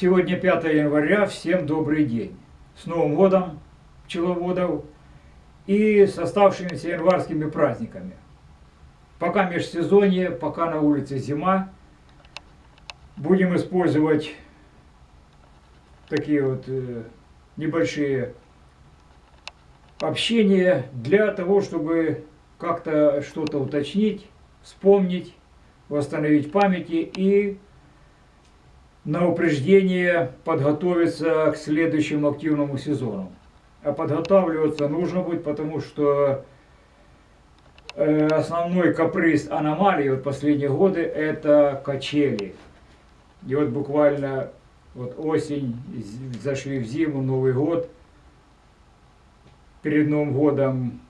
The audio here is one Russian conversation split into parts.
Сегодня 5 января, всем добрый день. С Новым годом пчеловодов и с оставшимися январскими праздниками. Пока межсезонье, пока на улице зима, будем использовать такие вот э, небольшие общения для того, чтобы как-то что-то уточнить, вспомнить, восстановить памяти и на упреждение подготовиться к следующему активному сезону. А подготавливаться нужно будет, потому что э, основной каприз аномалии вот последние годы это качели. И вот буквально вот осень, зашли в зиму, Новый год. Перед Новым годом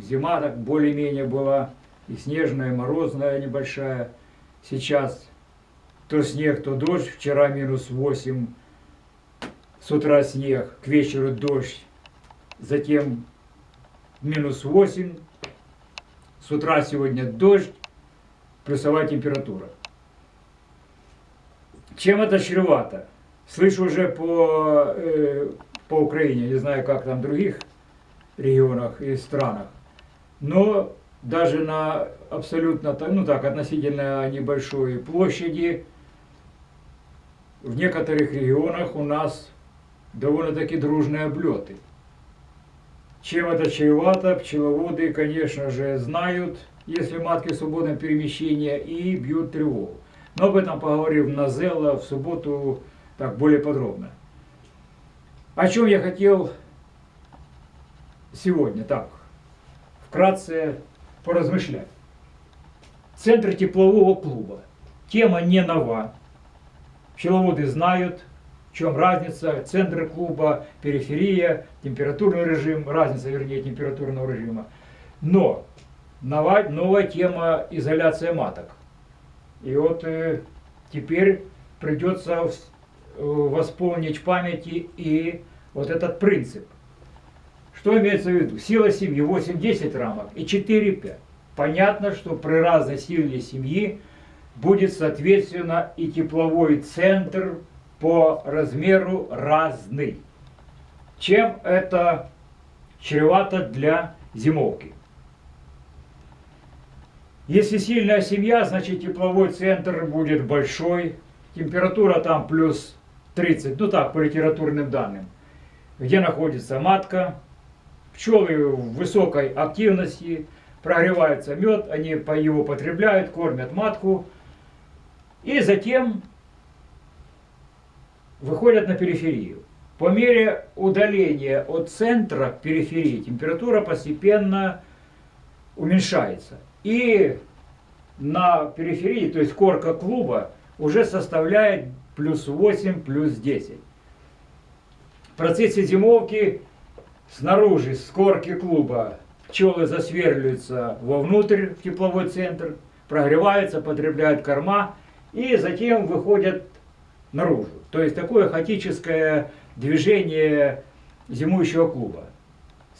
зима так более-менее была, и снежная, и морозная небольшая. Сейчас то снег, то дождь. Вчера минус 8, с утра снег, к вечеру дождь. Затем минус 8, с утра сегодня дождь, плюсовая температура. Чем это чревато? Слышу уже по, э, по Украине, не знаю, как там в других регионах и странах, но даже на абсолютно, ну так, относительно небольшой площади, в некоторых регионах у нас довольно-таки дружные облеты. Чем это чревато, пчеловоды, конечно же, знают, если матки в свободном перемещении, и бьют тревогу. Но об этом поговорим на Зелла в субботу так более подробно. О чем я хотел сегодня так вкратце поразмышлять. Центр теплового клуба. Тема не нова. Пчеловоды знают, в чем разница. Центр клуба, периферия, температурный режим, разница, вернее, температурного режима. Но новая, новая тема изоляция маток. И вот э, теперь придется Э, восполнить в памяти и вот этот принцип. Что имеется в виду? Сила семьи 8-10 рамок и 4-5. Понятно, что при разной силе семьи будет соответственно и тепловой центр по размеру разный. Чем это чревато для зимовки? Если сильная семья, значит тепловой центр будет большой, температура там плюс 30, ну так, по литературным данным, где находится матка, пчелы в высокой активности, прогревается мед, они его потребляют, кормят матку, и затем выходят на периферию. По мере удаления от центра к периферии температура постепенно уменьшается. И на периферии, то есть корка клуба, уже составляет плюс 8, плюс 10. В процессе зимовки снаружи, с корки клуба, пчелы засверливаются вовнутрь, в тепловой центр, прогреваются, потребляют корма и затем выходят наружу. То есть такое хаотическое движение зимующего клуба.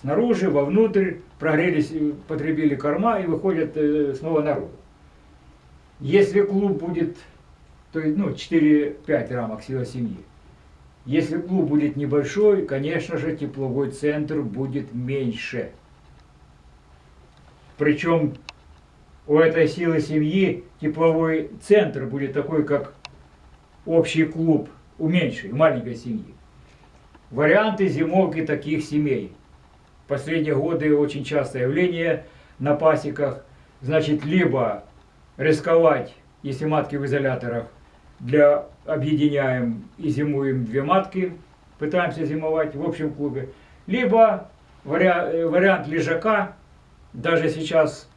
Снаружи, вовнутрь, прогрелись, потребили корма и выходят э, снова наружу. Если клуб будет то есть ну, 4-5 рамок сила семьи. Если клуб будет небольшой, конечно же, тепловой центр будет меньше. Причем у этой силы семьи тепловой центр будет такой, как общий клуб у меньшей, маленькой семьи. Варианты зимовки таких семей. Последние годы очень частое явление на пасеках. Значит, либо рисковать, если матки в изоляторах, для объединяем и зимуем две матки, пытаемся зимовать в общем клубе. Либо вариант, э, вариант лежака, даже сейчас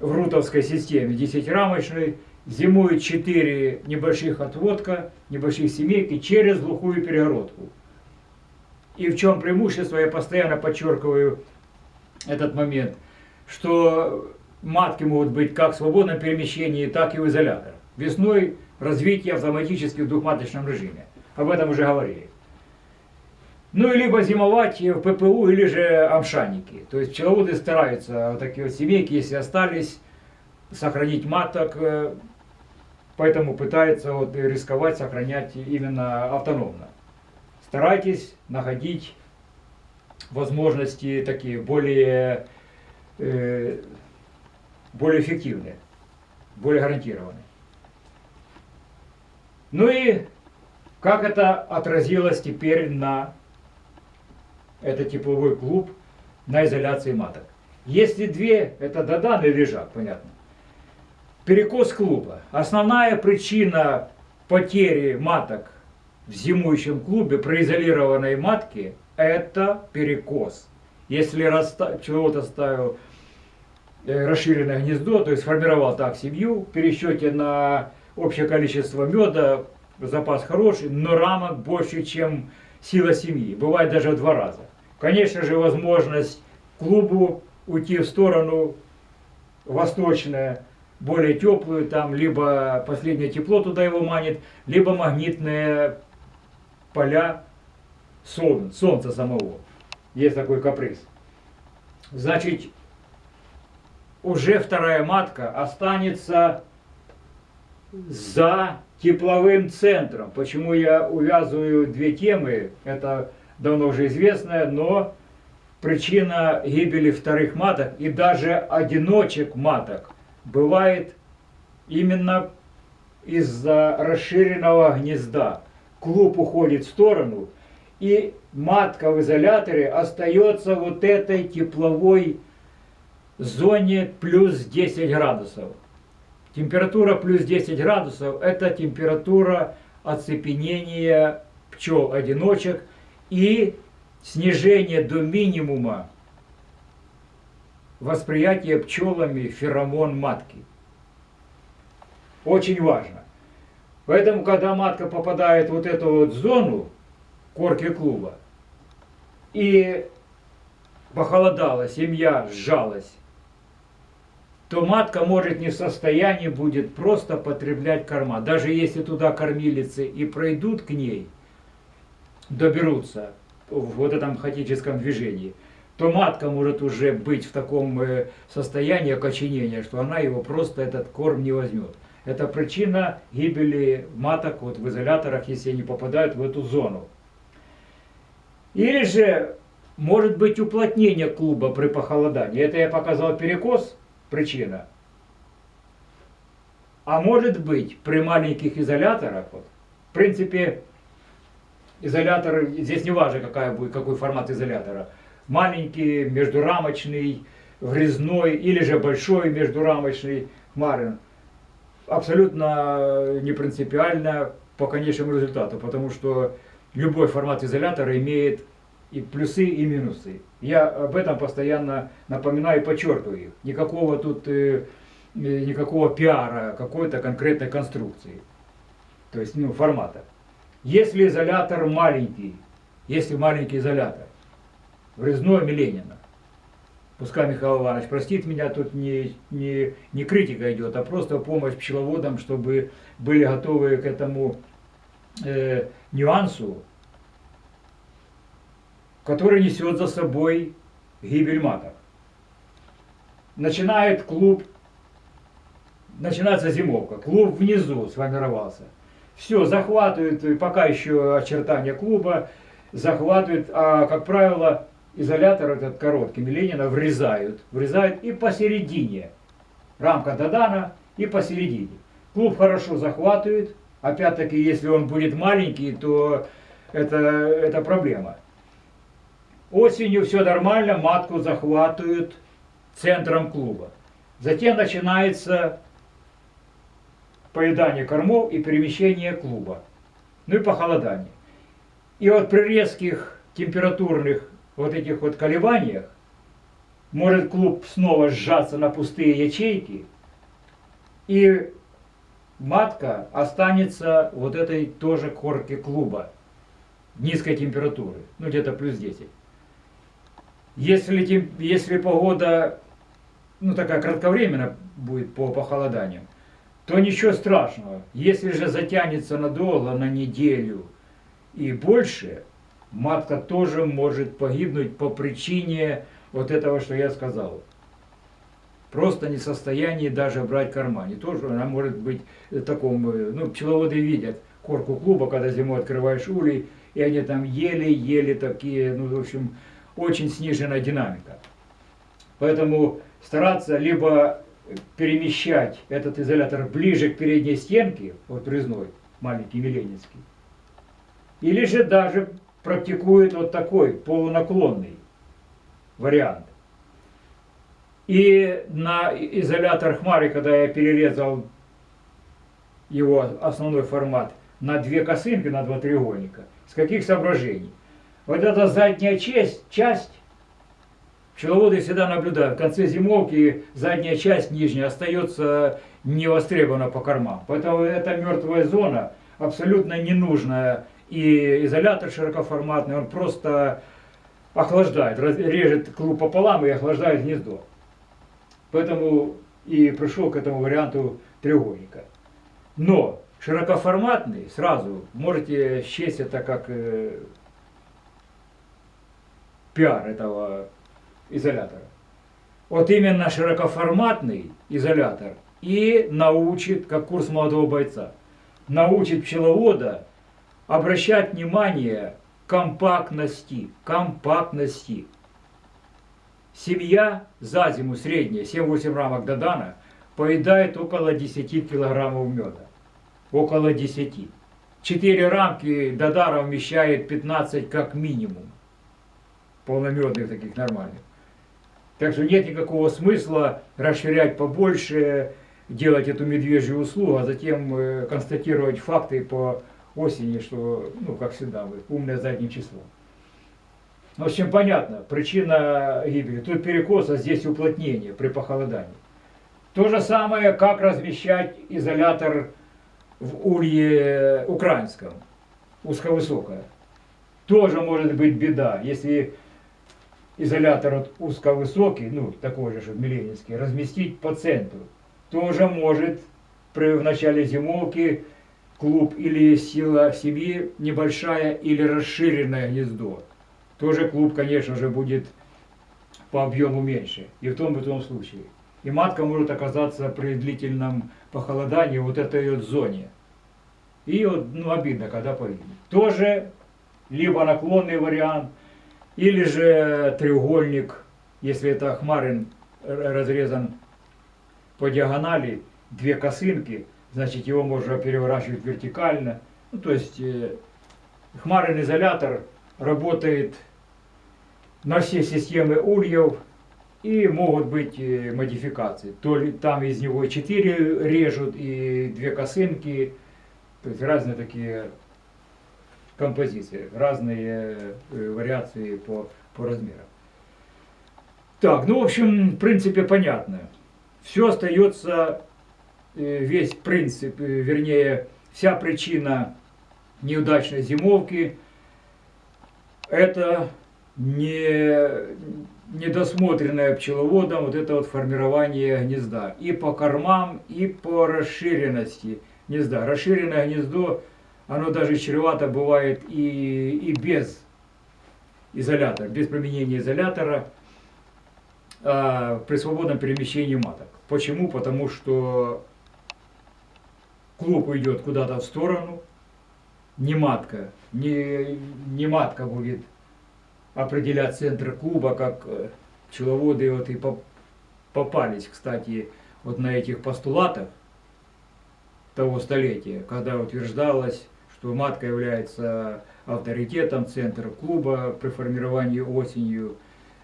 в рутовской системе 10-рамочной, зимует 4 небольших отводка, небольших семейки через глухую перегородку. И в чем преимущество, я постоянно подчеркиваю этот момент, что матки могут быть как в свободном перемещении, так и в изоляторах. Весной развитие автоматически в двухматочном режиме. Об этом уже говорили. Ну и либо зимовать в ППУ или же амшанники. То есть пчеловоды стараются вот такие вот семейки, если остались, сохранить маток. Э, поэтому пытается вот рисковать, сохранять именно автономно. Старайтесь находить возможности такие более, э, более эффективные, более гарантированные. Ну и как это отразилось теперь на этот тепловой клуб, на изоляции маток? Если две, это додан и лежак, понятно. Перекос клуба. Основная причина потери маток в зимующем клубе произолированной матки – это перекос. Если человек оставил э, расширенное гнездо, то есть сформировал так семью, в пересчете на общее количество меда, запас хороший, но рамок больше, чем сила семьи. Бывает даже в два раза. Конечно же, возможность клубу уйти в сторону восточная, более теплую, там либо последнее тепло туда его манит, либо магнитные поля солн, солнца самого. Есть такой каприз. Значит, уже вторая матка останется за тепловым центром. Почему я увязываю две темы, это давно уже известно, но причина гибели вторых маток и даже одиночек маток бывает именно из-за расширенного гнезда. Клуб уходит в сторону, и матка в изоляторе остается вот этой тепловой зоне плюс 10 градусов. Температура плюс 10 градусов – это температура оцепенения пчел-одиночек и снижение до минимума восприятия пчелами феромон матки. Очень важно. Поэтому, когда матка попадает в вот эту вот зону корки клуба, и похолодала, семья сжалась, то матка может не в состоянии будет просто потреблять корма. Даже если туда кормилицы и пройдут к ней, доберутся в вот этом хаотическом движении, то матка может уже быть в таком э, состоянии окоченения, что она его просто этот корм не возьмет. Это причина гибели маток вот в изоляторах, если они попадают в эту зону. Или же может быть уплотнение клуба при похолодании. Это я показал перекос, причина. А может быть при маленьких изоляторах, вот, в принципе, изолятор, здесь не важно какая будет, какой формат изолятора, маленький, междурамочный, врезной или же большой междурамочный Марин. Абсолютно не принципиально по конечному результату, потому что любой формат изолятора имеет и плюсы, и минусы. Я об этом постоянно напоминаю и подчеркиваю их. Никакого тут, э, э, никакого пиара какой-то конкретной конструкции. То есть, ну, формата. Если изолятор маленький, если маленький изолятор, врезной Ленина, пускай Михаил Иванович простит меня, тут не, не, не критика идет, а просто помощь пчеловодам, чтобы были готовы к этому э, нюансу, который несет за собой гибель маток. Начинает клуб, начинается зимовка, клуб внизу сформировался. Все, захватывают, пока еще очертания клуба, захватывают, а, как правило, изолятор этот короткий Ленина врезают, врезают и посередине. Рамка Дадана и посередине. Клуб хорошо захватывает, опять-таки, если он будет маленький, то это, это проблема. Осенью все нормально, матку захватывают центром клуба. Затем начинается поедание кормов и перемещение клуба. Ну и похолодание. И вот при резких температурных вот этих вот колебаниях может клуб снова сжаться на пустые ячейки, и матка останется вот этой тоже корке клуба низкой температуры, ну где-то плюс 10. Если, если погода ну такая кратковременная будет по похолоданию, то ничего страшного. Если же затянется надолго, на неделю и больше, матка тоже может погибнуть по причине вот этого, что я сказал. просто не в состоянии даже брать корма. Не то, что она может быть в таком, э, ну, пчеловоды видят корку клуба, когда зимой открываешь улей, и они там еле-еле такие, ну, в общем, очень сниженная динамика. Поэтому стараться либо перемещать этот изолятор ближе к передней стенке, вот резной, маленький Миленинский, или же даже практикует вот такой полунаклонный вариант. И на изолятор Хмары, когда я перерезал его основной формат на две косынки, на два треугольника, с каких соображений? Вот эта задняя часть, часть пчеловоды всегда наблюдают, в конце зимовки задняя часть нижняя остается невостребована по кормам. Поэтому эта мертвая зона абсолютно ненужная. И изолятор широкоформатный, он просто охлаждает, режет клуб пополам и охлаждает гнездо. Поэтому и пришел к этому варианту треугольника. Но широкоформатный, сразу можете счесть это как э, пиар этого изолятора. Вот именно широкоформатный изолятор и научит, как курс молодого бойца, научит пчеловода обращать внимание компактности, компактности. Семья за зиму средняя, 7-8 рамок Додана, поедает около 10 килограммов меда. Около 10. 4 рамки Додара вмещает 15 как минимум. Полномедных таких нормальных. Так что нет никакого смысла расширять побольше, делать эту медвежью услугу, а затем э, констатировать факты по осени, что, ну, как всегда, вы, умное задним числом. В общем, понятно, причина гибели. Тут перекос, а здесь уплотнение при похолодании. То же самое, как размещать изолятор в улье украинском, узковысокое. Тоже может быть беда, если изолятор вот узковысокий, ну такой же, что Миленинский, разместить по центру. Тоже может при, в начале зимовки клуб или сила семьи небольшая или расширенное гнездо. Тоже клуб, конечно же, будет по объему меньше. И в том и в том случае. И матка может оказаться при длительном похолодании вот этой вот зоне. И вот, ну, обидно, когда погибнет. Тоже либо наклонный вариант, или же треугольник, если это хмарин разрезан по диагонали, две косынки, значит его можно переворачивать вертикально. Ну, то есть э, хмарин изолятор работает на все системы ульев и могут быть э, модификации. То ли там из него 4 режут и две косынки, то есть разные такие композиции, разные э, вариации по, по размерам. Так, ну в общем, в принципе понятно. Все остается, э, весь принцип, э, вернее, вся причина неудачной зимовки, это не, недосмотренное пчеловодом вот это вот формирование гнезда. И по кормам, и по расширенности гнезда. Расширенное гнездо оно даже чревато бывает и, и без изолятора, без применения изолятора а, при свободном перемещении маток. Почему? Потому что клуб уйдет куда-то в сторону, не матка, не, не матка будет определять центр клуба, как э, пчеловоды вот и попались, кстати, вот на этих постулатах того столетия, когда утверждалось что матка является авторитетом центра клуба при формировании осенью,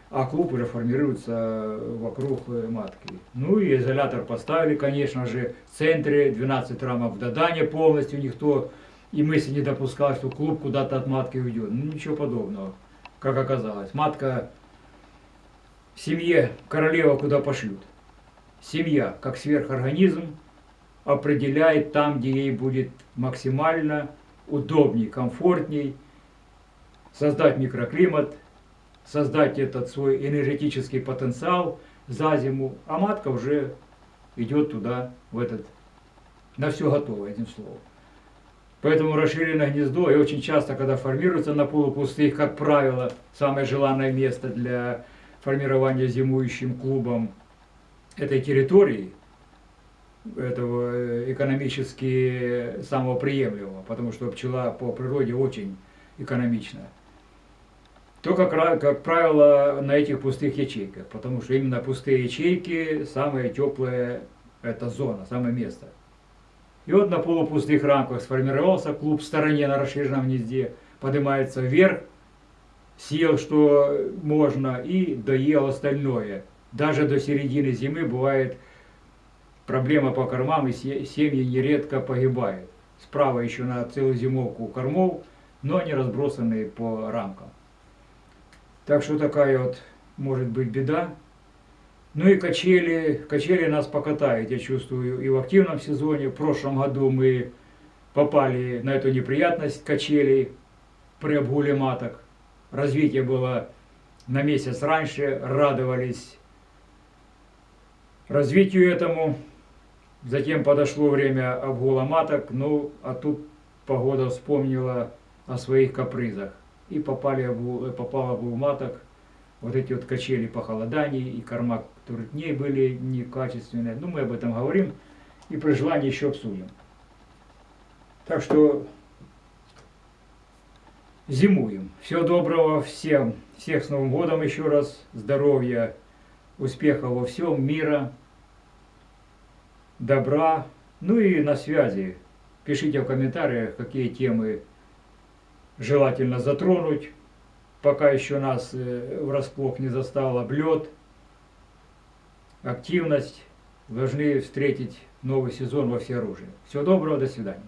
а клуб уже формируется вокруг матки. Ну и изолятор поставили, конечно же, в центре 12 рамок в Дадане полностью никто и мысли не допускал, что клуб куда-то от матки уйдет. Ну ничего подобного, как оказалось. Матка в семье королева куда пошлют. Семья, как сверхорганизм, определяет там, где ей будет максимально удобней, комфортней, создать микроклимат, создать этот свой энергетический потенциал за зиму, а матка уже идет туда, в этот, на все готово, этим словом. Поэтому расширенное гнездо, и очень часто, когда формируется на полупустых, как правило, самое желанное место для формирования зимующим клубом, этой территории, этого э, экономически самого приемлемого, потому что пчела по природе очень экономична, то, как, как правило, на этих пустых ячейках, потому что именно пустые ячейки самая теплая эта зона, самое место. И вот на полупустых рамках сформировался клуб в стороне на расширенном гнезде, поднимается вверх, съел, что можно, и доел остальное. Даже до середины зимы бывает проблема по кормам, и се- семьи нередко погибают. Справа еще на целую зимовку кормов, но они разбросаны по рамкам. Так что такая вот может быть беда. Ну и качели, качели нас покатают, я чувствую, и в активном сезоне. В прошлом году мы попали на эту неприятность качелей при обгуле маток. Развитие было на месяц раньше, радовались развитию этому. Затем подошло время обгула маток, ну а тут погода вспомнила о своих капризах. И попали обгул, попал обгул маток, вот эти вот качели похолоданий и корма трутней были некачественные. Ну, мы об этом говорим и при желании еще обсудим. Так что зимуем. Всего доброго всем. Всех с Новым годом еще раз. Здоровья, успеха во всем, мира, добра. Ну и на связи. Пишите в комментариях, какие темы желательно затронуть пока еще нас э, врасплох не застал облет, активность, должны встретить новый сезон во всеоружии. Всего доброго, до свидания.